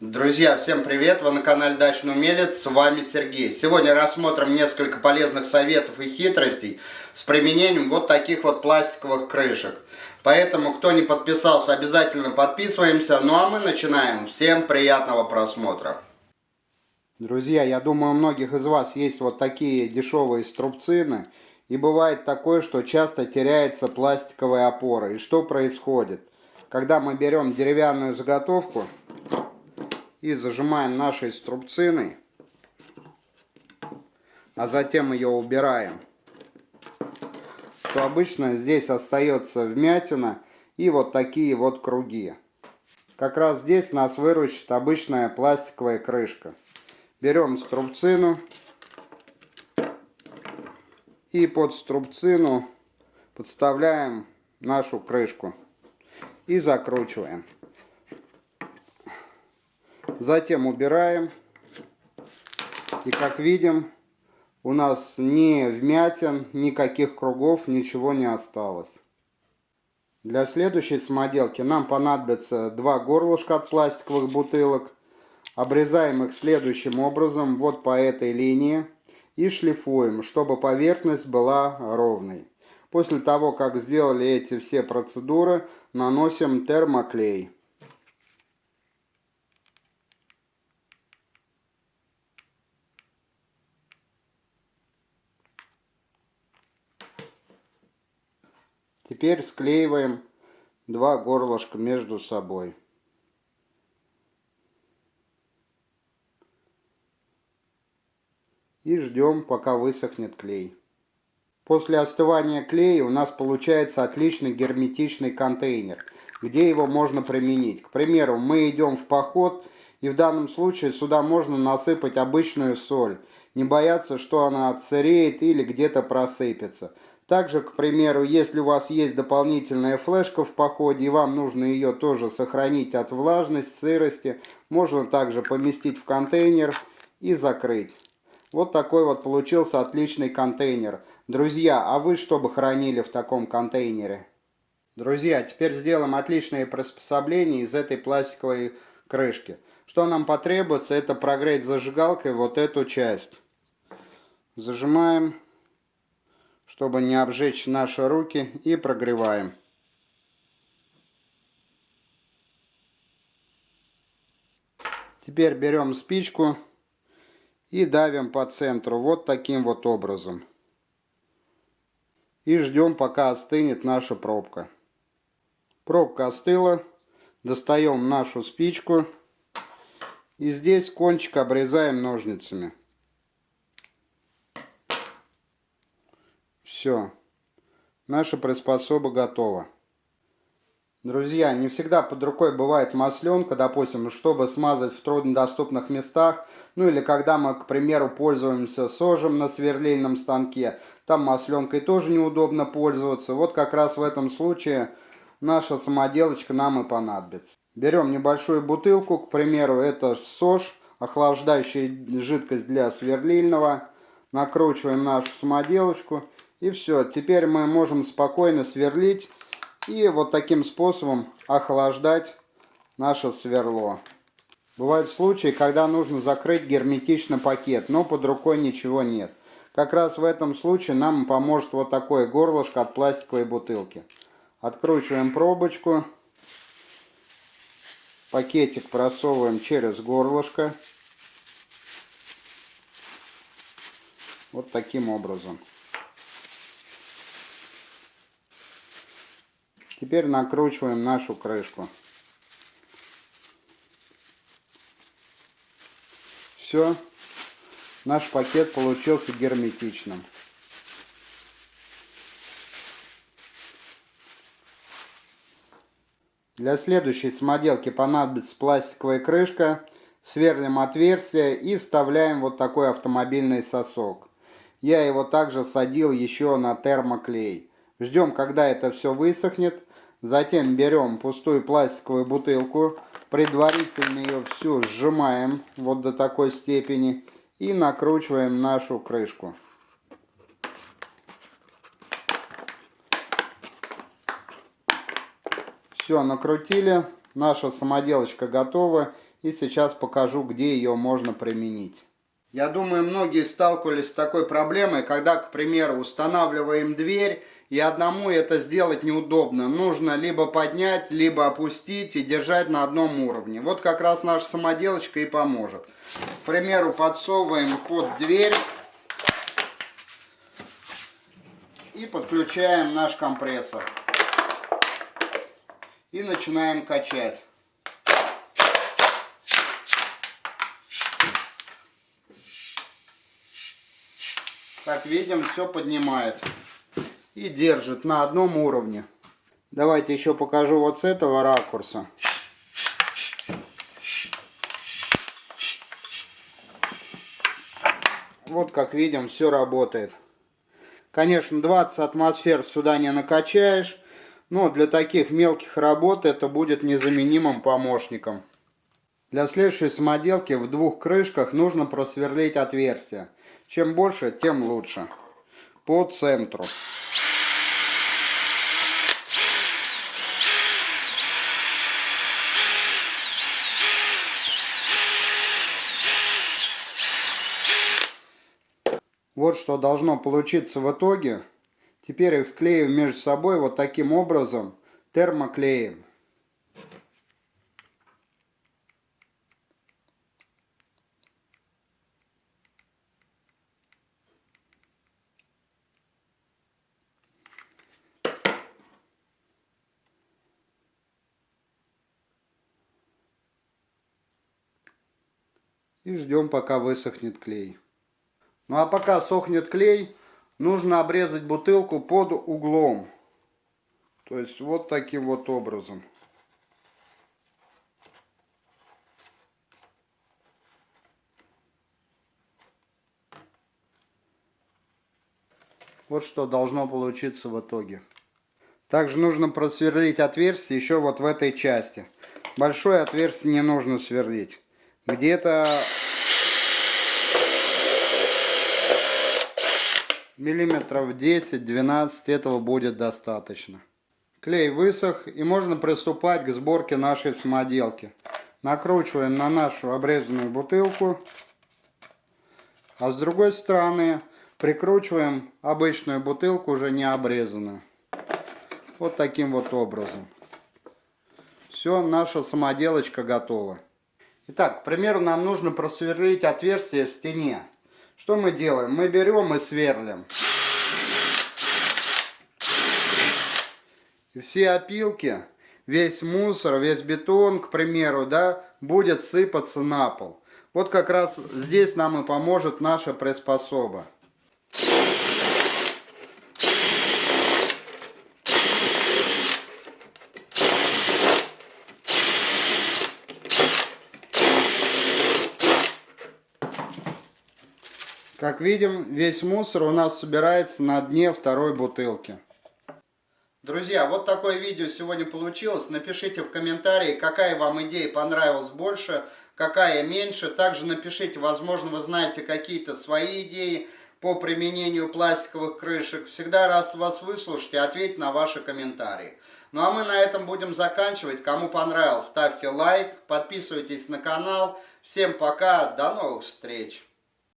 Друзья, всем привет! Вы на канале Дачный Умелец, с вами Сергей. Сегодня рассмотрим несколько полезных советов и хитростей с применением вот таких вот пластиковых крышек. Поэтому, кто не подписался, обязательно подписываемся. Ну а мы начинаем. Всем приятного просмотра! Друзья, я думаю, у многих из вас есть вот такие дешевые струбцины. И бывает такое, что часто теряется пластиковая опора. И что происходит? Когда мы берем деревянную заготовку и зажимаем нашей струбциной, а затем ее убираем, то обычно здесь остается вмятина и вот такие вот круги. Как раз здесь нас выручит обычная пластиковая крышка. Берем струбцину и под струбцину подставляем нашу крышку и закручиваем. Затем убираем. И как видим, у нас ни вмятин, никаких кругов, ничего не осталось. Для следующей самоделки нам понадобится два горлышка от пластиковых бутылок. Обрезаем их следующим образом, вот по этой линии. И шлифуем, чтобы поверхность была ровной. После того, как сделали эти все процедуры, наносим термоклей. Теперь склеиваем два горлышка между собой. И ждем, пока высохнет клей. После остывания клея у нас получается отличный герметичный контейнер, где его можно применить. К примеру, мы идем в поход, и в данном случае сюда можно насыпать обычную соль. Не бояться, что она отсыреет или где-то просыпется. Также, к примеру, если у вас есть дополнительная флешка в походе, и вам нужно ее тоже сохранить от влажности, сырости, можно также поместить в контейнер и закрыть. Вот такой вот получился отличный контейнер. Друзья, а вы что бы хранили в таком контейнере? Друзья, теперь сделаем отличное приспособление из этой пластиковой крышки. Что нам потребуется, это прогреть зажигалкой вот эту часть. Зажимаем чтобы не обжечь наши руки и прогреваем. Теперь берем спичку и давим по центру вот таким вот образом. И ждем пока остынет наша пробка. Пробка остыла. Достаем нашу спичку. И здесь кончик обрезаем ножницами. Все. Наша приспособа готова. Друзья, не всегда под рукой бывает масленка, допустим, чтобы смазать в труднодоступных местах. Ну или когда мы, к примеру, пользуемся сожем на сверлильном станке. Там масленкой тоже неудобно пользоваться. Вот как раз в этом случае наша самоделочка нам и понадобится. Берем небольшую бутылку, к примеру, это сож, охлаждающая жидкость для сверлильного. Накручиваем нашу самоделочку и все, теперь мы можем спокойно сверлить и вот таким способом охлаждать наше сверло. Бывают случаи, когда нужно закрыть герметично пакет, но под рукой ничего нет. Как раз в этом случае нам поможет вот такое горлышко от пластиковой бутылки. Откручиваем пробочку. Пакетик просовываем через горлышко. Вот таким образом. Теперь накручиваем нашу крышку. Все. Наш пакет получился герметичным. Для следующей самоделки понадобится пластиковая крышка. Сверлим отверстие и вставляем вот такой автомобильный сосок. Я его также садил еще на термоклей. Ждем, когда это все высохнет. Затем берем пустую пластиковую бутылку, предварительно ее всю сжимаем вот до такой степени и накручиваем нашу крышку. Все, накрутили, наша самоделочка готова. И сейчас покажу, где ее можно применить. Я думаю, многие сталкивались с такой проблемой, когда, к примеру, устанавливаем дверь, и одному это сделать неудобно. Нужно либо поднять, либо опустить и держать на одном уровне. Вот как раз наша самоделочка и поможет. К примеру, подсовываем под дверь и подключаем наш компрессор. И начинаем качать. Как видим, все поднимает и держит на одном уровне. Давайте еще покажу вот с этого ракурса. Вот как видим, все работает. Конечно, 20 атмосфер сюда не накачаешь, но для таких мелких работ это будет незаменимым помощником. Для следующей самоделки в двух крышках нужно просверлить отверстие. Чем больше, тем лучше. По центру. Вот что должно получиться в итоге. Теперь их склеим между собой вот таким образом термоклеем. и ждем пока высохнет клей. Ну а пока сохнет клей, нужно обрезать бутылку под углом. То есть вот таким вот образом. Вот что должно получиться в итоге. Также нужно просверлить отверстие еще вот в этой части. Большое отверстие не нужно сверлить где-то миллиметров 10-12 этого будет достаточно. Клей высох и можно приступать к сборке нашей самоделки. Накручиваем на нашу обрезанную бутылку, а с другой стороны прикручиваем обычную бутылку, уже не обрезанную. Вот таким вот образом. Все, наша самоделочка готова. Итак, к примеру, нам нужно просверлить отверстие в стене. Что мы делаем? Мы берем и сверлим. И все опилки, весь мусор, весь бетон, к примеру, да, будет сыпаться на пол. Вот как раз здесь нам и поможет наша приспособа. Как видим, весь мусор у нас собирается на дне второй бутылки. Друзья, вот такое видео сегодня получилось. Напишите в комментарии, какая вам идея понравилась больше, какая меньше. Также напишите, возможно, вы знаете какие-то свои идеи по применению пластиковых крышек. Всегда рад вас выслушать и ответить на ваши комментарии. Ну а мы на этом будем заканчивать. Кому понравилось, ставьте лайк, подписывайтесь на канал. Всем пока, до новых встреч!